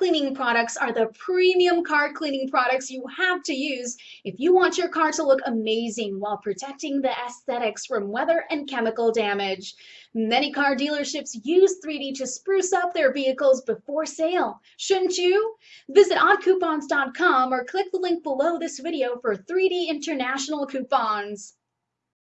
cleaning products are the premium car cleaning products you have to use if you want your car to look amazing while protecting the aesthetics from weather and chemical damage. Many car dealerships use 3D to spruce up their vehicles before sale. Shouldn't you? Visit oddcoupons.com or click the link below this video for 3D International coupons.